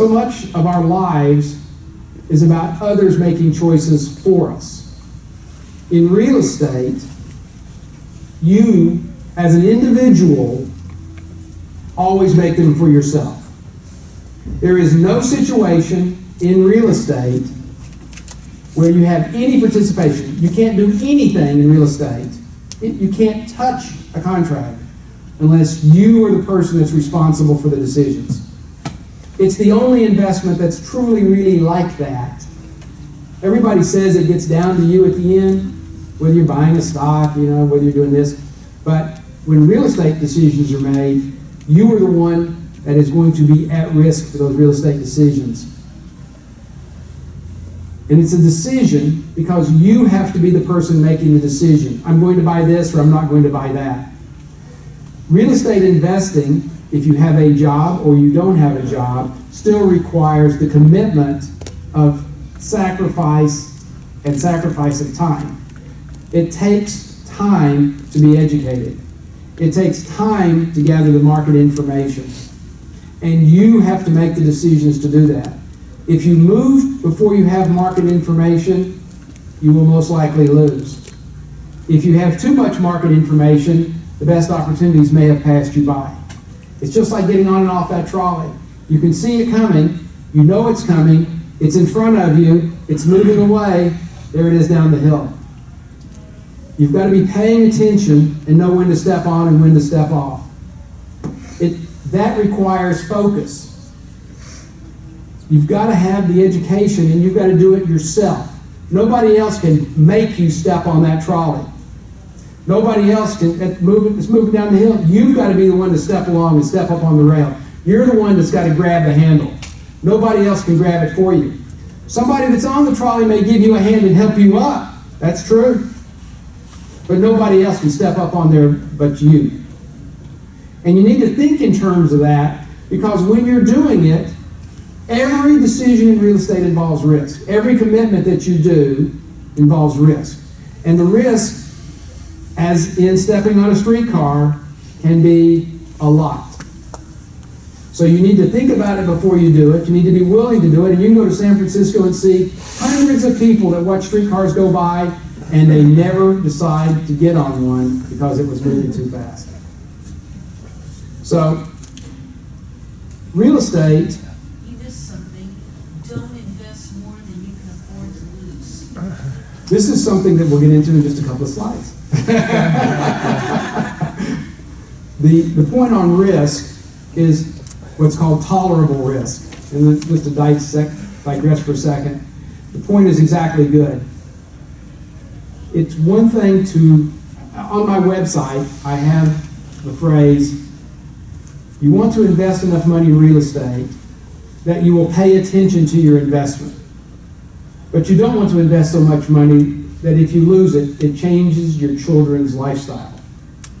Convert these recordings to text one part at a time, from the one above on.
So much of our lives is about others making choices for us. In real estate, you, as an individual, always make them for yourself. There is no situation in real estate where you have any participation. You can't do anything in real estate. You can't touch a contract unless you are the person that's responsible for the decisions. It's the only investment that's truly, really like that. Everybody says it gets down to you at the end, whether you're buying a stock, you know, whether you're doing this. But when real estate decisions are made, you are the one that is going to be at risk for those real estate decisions. And it's a decision because you have to be the person making the decision. I'm going to buy this or I'm not going to buy that. Real estate investing if you have a job or you don't have a job, still requires the commitment of sacrifice and sacrifice of time. It takes time to be educated. It takes time to gather the market information. And you have to make the decisions to do that. If you move before you have market information, you will most likely lose. If you have too much market information, the best opportunities may have passed you by. It's just like getting on and off that trolley. You can see it coming, you know it's coming, it's in front of you, it's moving away, there it is down the hill. You've got to be paying attention and know when to step on and when to step off. It, that requires focus. You've got to have the education and you've got to do it yourself. Nobody else can make you step on that trolley. Nobody else can it's moving, it's moving down the hill. You've got to be the one to step along and step up on the rail. You're the one that's got to grab the handle. Nobody else can grab it for you. Somebody that's on the trolley may give you a hand and help you up. That's true. But nobody else can step up on there but you. And you need to think in terms of that because when you're doing it, every decision in real estate involves risk. Every commitment that you do involves risk. And the risk as in stepping on a streetcar, can be a lot. So you need to think about it before you do it. You need to be willing to do it. And you can go to San Francisco and see hundreds of people that watch streetcars go by and they never decide to get on one because it was moving too fast. So, real estate. You missed something. Don't invest more than you can afford to lose. This is something that we'll get into in just a couple of slides. The, the point on risk is what's called tolerable risk. And just to dissect, digress for a second, the point is exactly good. It's one thing to, on my website, I have the phrase, you want to invest enough money in real estate that you will pay attention to your investment. But you don't want to invest so much money that if you lose it, it changes your children's lifestyle.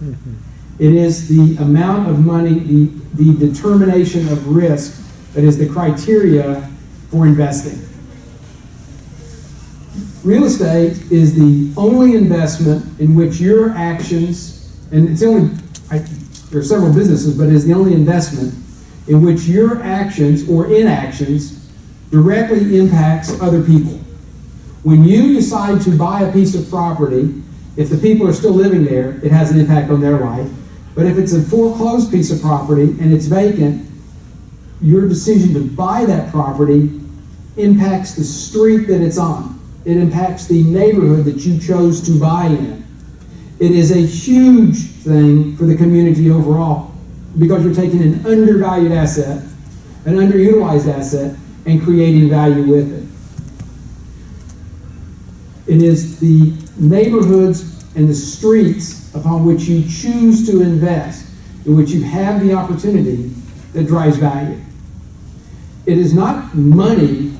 Mm-hmm. It is the amount of money, the, the determination of risk that is the criteria for investing. Real estate is the only investment in which your actions, and it's only, I, there are several businesses, but it is the only investment in which your actions or inactions directly impacts other people. When you decide to buy a piece of property, if the people are still living there, it has an impact on their life. But if it's a foreclosed piece of property and it's vacant, your decision to buy that property impacts the street that it's on. It impacts the neighborhood that you chose to buy in. It is a huge thing for the community overall because you're taking an undervalued asset, an underutilized asset, and creating value with it. It is the neighborhoods and the streets upon which you choose to invest, in which you have the opportunity that drives value. It is not money.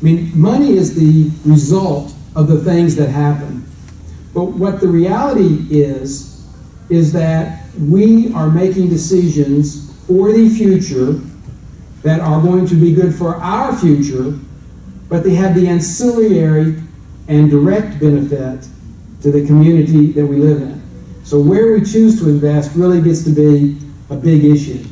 I mean, money is the result of the things that happen. But what the reality is, is that we are making decisions for the future that are going to be good for our future, but they have the ancillary and direct benefit to the community that we live in. So where we choose to invest really gets to be a big issue.